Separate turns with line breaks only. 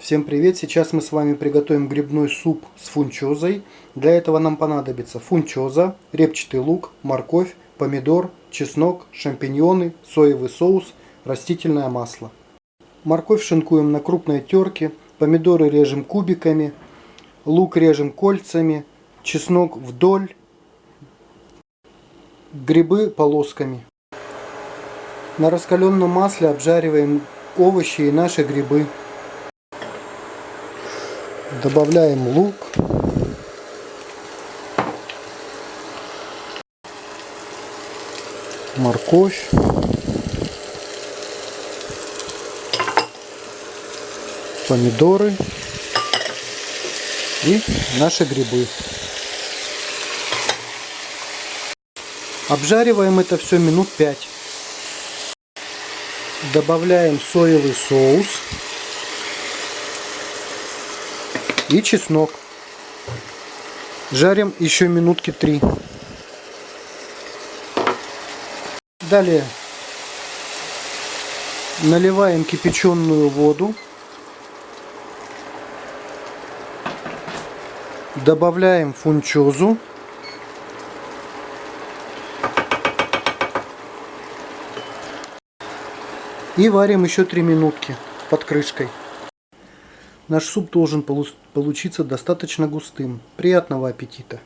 Всем привет! Сейчас мы с вами приготовим грибной суп с фунчозой. Для этого нам понадобится фунчоза, репчатый лук, морковь, помидор, чеснок, шампиньоны, соевый соус, растительное масло. Морковь шинкуем на крупной терке, помидоры режем кубиками, лук режем кольцами, чеснок вдоль, грибы полосками. На раскаленном масле обжариваем овощи и наши грибы. Добавляем лук. Морковь. Помидоры. И наши грибы. Обжариваем это все минут 5. Добавляем соевый соус и чеснок. Жарим еще минутки три. Далее наливаем кипяченую воду. Добавляем фунчозу. И варим еще три минутки под крышкой. Наш суп должен получиться достаточно густым. Приятного аппетита!